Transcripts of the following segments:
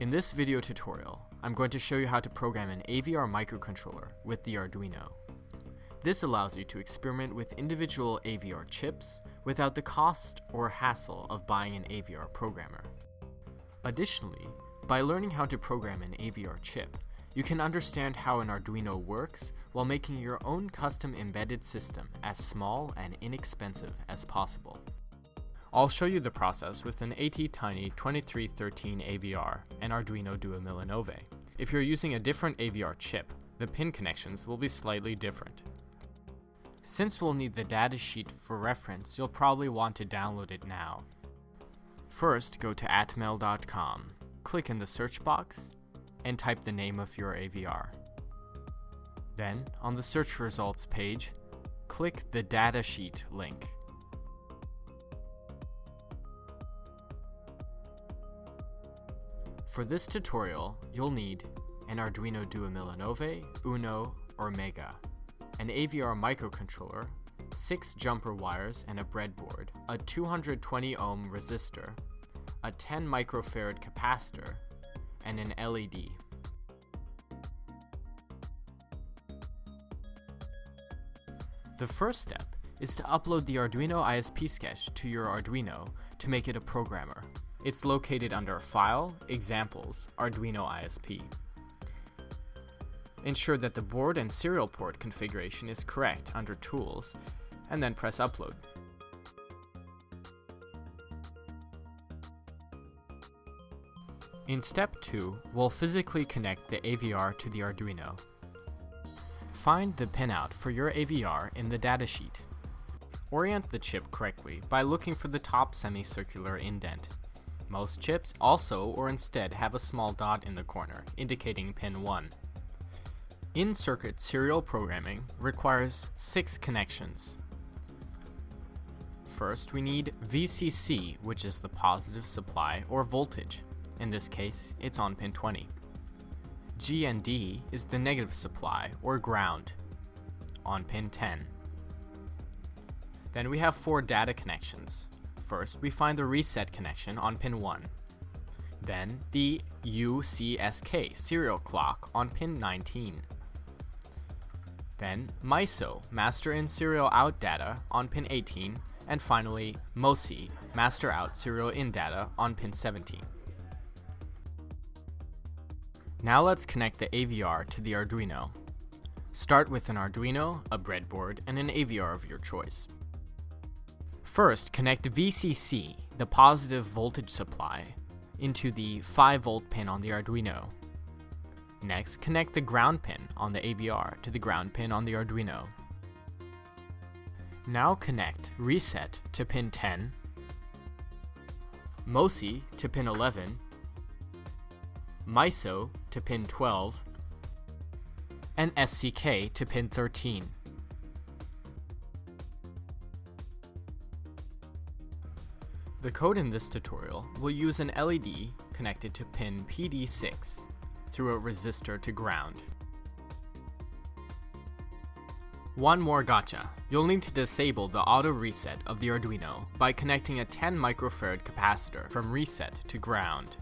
In this video tutorial, I'm going to show you how to program an AVR microcontroller with the Arduino. This allows you to experiment with individual AVR chips without the cost or hassle of buying an AVR programmer. Additionally, by learning how to program an AVR chip, you can understand how an Arduino works while making your own custom embedded system as small and inexpensive as possible. I'll show you the process with an ATtiny 2313 AVR and Arduino Duemilanove. If you're using a different AVR chip, the pin connections will be slightly different. Since we'll need the datasheet for reference, you'll probably want to download it now. First, go to atmel.com, click in the search box, and type the name of your AVR. Then, on the search results page, click the datasheet link. For this tutorial, you'll need an Arduino Duemilanove, Uno, or Mega, an AVR microcontroller, 6 jumper wires and a breadboard, a 220 ohm resistor, a 10 microfarad capacitor, and an LED. The first step is to upload the Arduino ISP sketch to your Arduino to make it a programmer. It's located under File, Examples, Arduino ISP. Ensure that the board and serial port configuration is correct under Tools, and then press Upload. In step 2, we'll physically connect the AVR to the Arduino. Find the pinout for your AVR in the datasheet. Orient the chip correctly by looking for the top semicircular indent. Most chips also or instead have a small dot in the corner, indicating pin 1. In-circuit serial programming requires 6 connections. First, we need VCC, which is the positive supply or voltage. In this case, it's on pin 20. GND is the negative supply or ground on pin 10. Then we have four data connections. First, we find the reset connection on pin 1. Then the UCSK serial clock on pin 19. Then MISO, master in serial out data on pin 18, and finally MOSI, master out serial in data on pin 17. Now let's connect the AVR to the Arduino. Start with an Arduino, a breadboard, and an AVR of your choice. First, connect VCC, the positive voltage supply, into the 5 volt pin on the Arduino. Next, connect the ground pin on the AVR to the ground pin on the Arduino. Now connect reset to pin 10, MOSI to pin 11, MISO to pin 12, and SCK to pin 13. The code in this tutorial will use an LED connected to pin PD6 through a resistor to ground. One more gotcha. You'll need to disable the auto reset of the Arduino by connecting a 10 microfarad capacitor from reset to ground.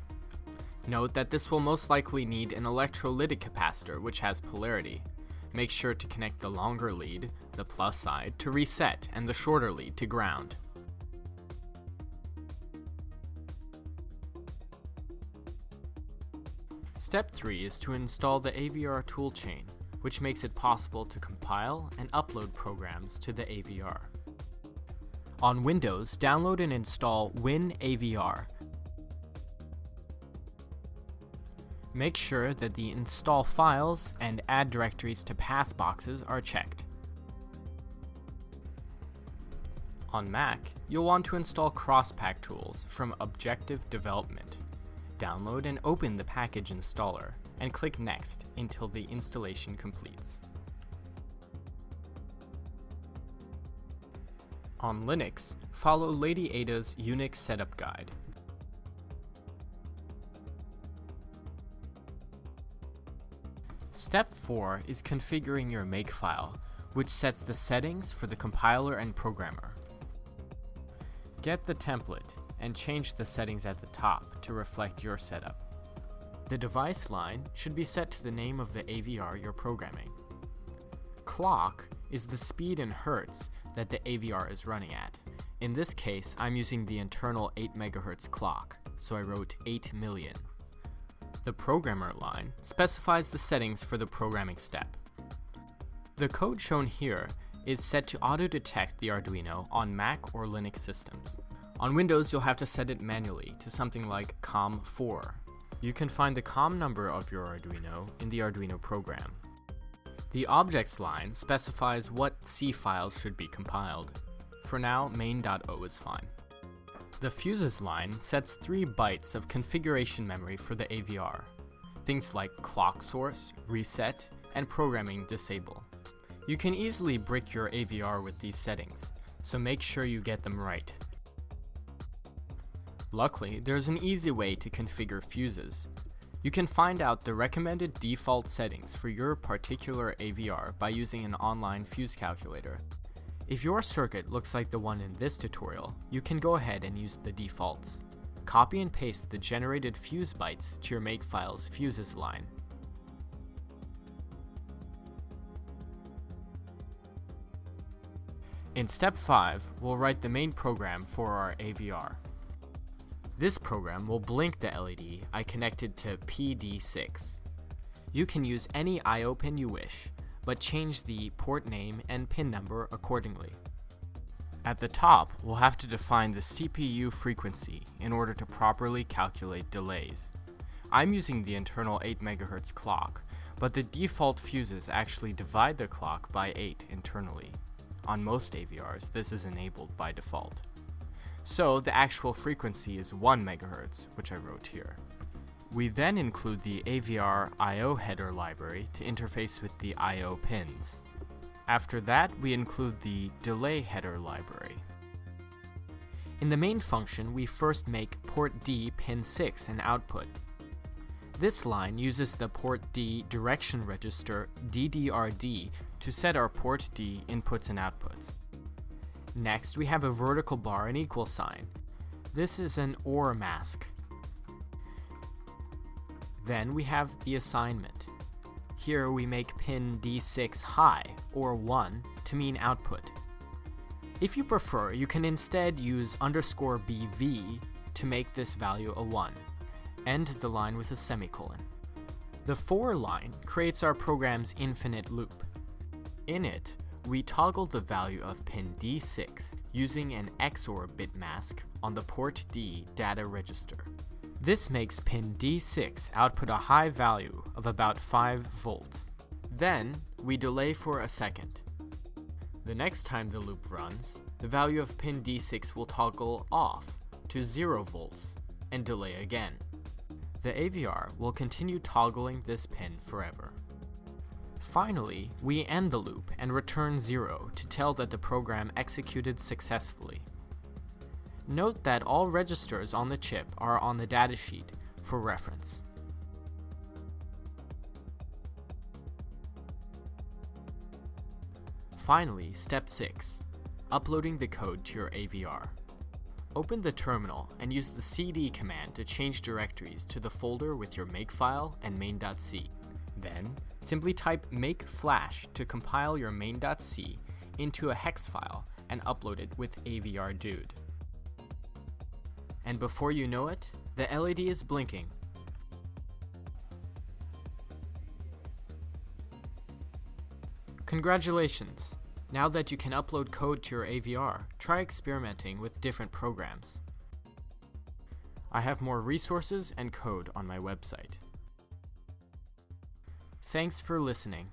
Note that this will most likely need an electrolytic capacitor which has polarity. Make sure to connect the longer lead, the plus side, to reset and the shorter lead to ground. Step 3 is to install the AVR toolchain, which makes it possible to compile and upload programs to the AVR. On Windows, download and install WinAVR. Make sure that the Install Files and Add Directories to Path boxes are checked. On Mac, you'll want to install Crosspack tools from Objective Development download and open the package installer, and click Next until the installation completes. On Linux, follow Lady Ada's Unix setup guide. Step 4 is configuring your makefile, which sets the settings for the compiler and programmer. Get the template and change the settings at the top to reflect your setup. The device line should be set to the name of the AVR you're programming. Clock is the speed in hertz that the AVR is running at. In this case, I'm using the internal 8 MHz clock, so I wrote 8 million. The programmer line specifies the settings for the programming step. The code shown here is set to auto-detect the Arduino on Mac or Linux systems. On Windows, you'll have to set it manually to something like COM4. You can find the COM number of your Arduino in the Arduino program. The objects line specifies what C files should be compiled. For now, main.o is fine. The fuses line sets 3 bytes of configuration memory for the AVR. Things like clock source, reset, and programming disable. You can easily brick your AVR with these settings, so make sure you get them right. Luckily, there's an easy way to configure fuses. You can find out the recommended default settings for your particular AVR by using an online fuse calculator. If your circuit looks like the one in this tutorial, you can go ahead and use the defaults. Copy and paste the generated fuse bytes to your makefile's fuses line. In step 5, we'll write the main program for our AVR. This program will blink the LED I connected to PD6. You can use any I.O. pin you wish, but change the port name and pin number accordingly. At the top, we'll have to define the CPU frequency in order to properly calculate delays. I'm using the internal 8 MHz clock, but the default fuses actually divide the clock by 8 internally. On most AVRs, this is enabled by default. So the actual frequency is 1 MHz, which I wrote here. We then include the AVR I.O. header library to interface with the I.O. pins. After that, we include the delay header library. In the main function, we first make port D pin 6 an output. This line uses the port D direction register DDRD to set our port D inputs and outputs. Next, we have a vertical bar and equal sign. This is an OR mask. Then we have the assignment. Here we make pin D6 high, or 1, to mean output. If you prefer, you can instead use underscore BV to make this value a 1. End the line with a semicolon. The for line creates our program's infinite loop. In it, we toggle the value of pin D6 using an XOR bit mask on the port D data register. This makes pin D6 output a high value of about 5 volts. Then, we delay for a second. The next time the loop runs, the value of pin D6 will toggle off to 0 volts and delay again. The AVR will continue toggling this pin forever. Finally, we end the loop and return 0 to tell that the program executed successfully. Note that all registers on the chip are on the datasheet for reference. Finally, step 6. Uploading the code to your AVR. Open the terminal and use the cd command to change directories to the folder with your makefile and main.c. Then, simply type make flash to compile your main.c into a hex file and upload it with AVRDude and before you know it, the LED is blinking. Congratulations! Now that you can upload code to your AVR, try experimenting with different programs. I have more resources and code on my website. Thanks for listening.